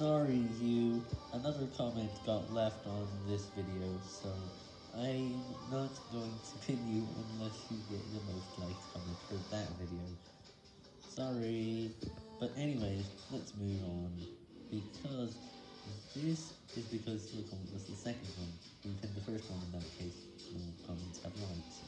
Sorry you, another comment got left on this video, so I'm not going to pin you unless you get the most liked comment for that video. Sorry, but anyways, let's move on, because this is because your comment was the second one, we pinned the first one in that case.